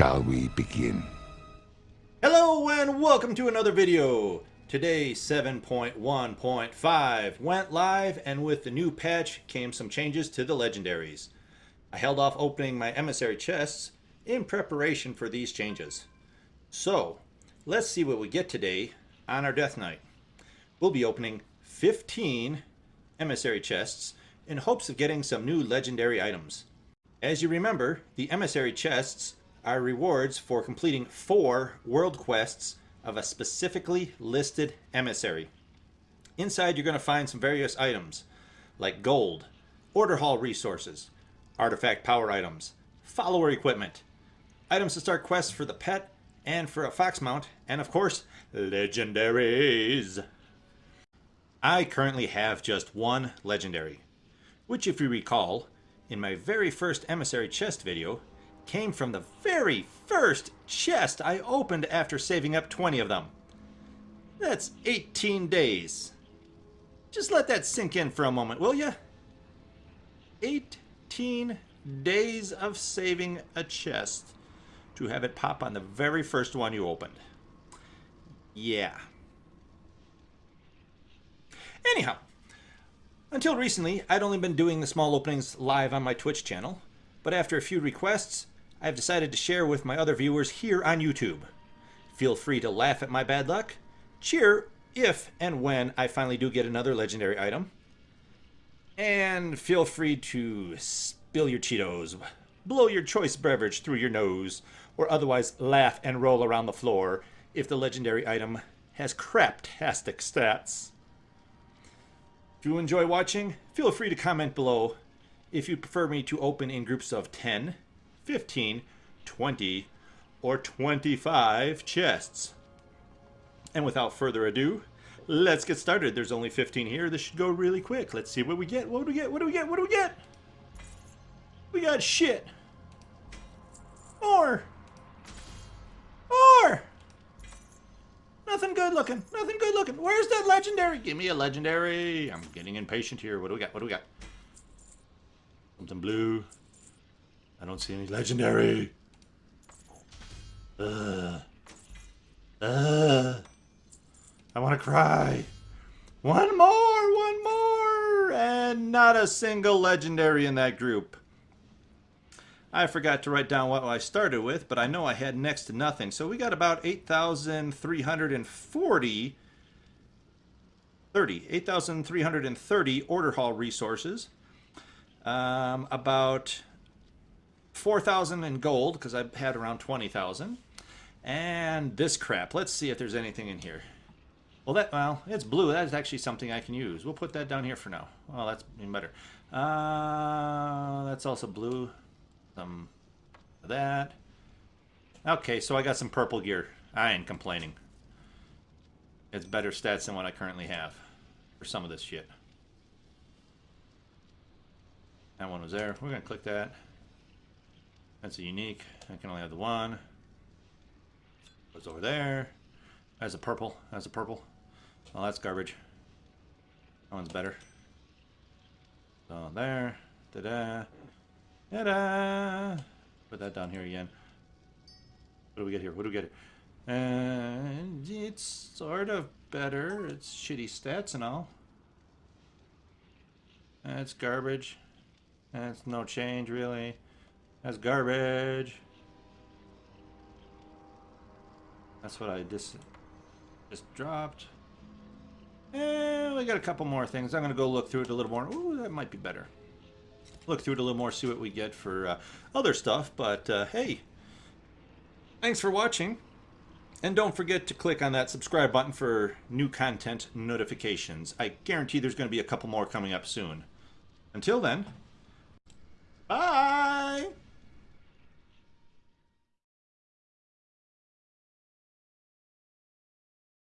Shall we begin? Hello and welcome to another video. Today 7.1.5 went live and with the new patch came some changes to the legendaries. I held off opening my emissary chests in preparation for these changes. So let's see what we get today on our death knight. We'll be opening 15 emissary chests in hopes of getting some new legendary items. As you remember, the emissary chests are rewards for completing four world quests of a specifically listed emissary. Inside you're going to find some various items like gold, order hall resources, artifact power items, follower equipment, items to start quests for the pet and for a fox mount, and of course, legendaries. I currently have just one legendary, which if you recall, in my very first emissary chest video, came from the very first chest I opened after saving up 20 of them. That's 18 days. Just let that sink in for a moment, will you? 18 days of saving a chest to have it pop on the very first one you opened. Yeah. Anyhow, until recently, I'd only been doing the small openings live on my Twitch channel, but after a few requests, I've decided to share with my other viewers here on YouTube. Feel free to laugh at my bad luck, cheer if and when I finally do get another legendary item, and feel free to spill your Cheetos, blow your choice beverage through your nose, or otherwise laugh and roll around the floor if the legendary item has craptastic stats. If you enjoy watching, feel free to comment below if you prefer me to open in groups of 10, 15, 20, or 25 chests. And without further ado, let's get started. There's only 15 here. This should go really quick. Let's see what we get. What do we get? What do we get? What do we get? We got shit. More. More. Nothing good looking. Nothing good looking. Where's that legendary? Give me a legendary. I'm getting impatient here. What do we got? What do we got? Something blue. I don't see any legendary. Ugh. Ugh. I want to cry. One more, one more, and not a single legendary in that group. I forgot to write down what I started with, but I know I had next to nothing. So we got about 8,340 30, 8,330 order hall resources. Um, about 4,000 in gold, because I had around 20,000. And this crap. Let's see if there's anything in here. Well, that well, it's blue. That is actually something I can use. We'll put that down here for now. Well, that's even better. Uh, that's also blue. Some that. Okay, so I got some purple gear. I ain't complaining. It's better stats than what I currently have for some of this shit. That one was there. We're going to click that. That's a unique. I can only have the one. Goes over there. That's a purple. That's a purple. Oh, that's garbage. That one's better. So there. Ta-da. Ta-da! Put that down here again. What do we get here? What do we get here? And it's sort of better. It's shitty stats and all. That's garbage. That's no change, really. That's garbage. That's what I just just dropped. And we got a couple more things. I'm going to go look through it a little more. Ooh, that might be better look through it a little more, see what we get for uh, other stuff. But uh, hey, thanks for watching. And don't forget to click on that subscribe button for new content notifications. I guarantee there's going to be a couple more coming up soon. Until then!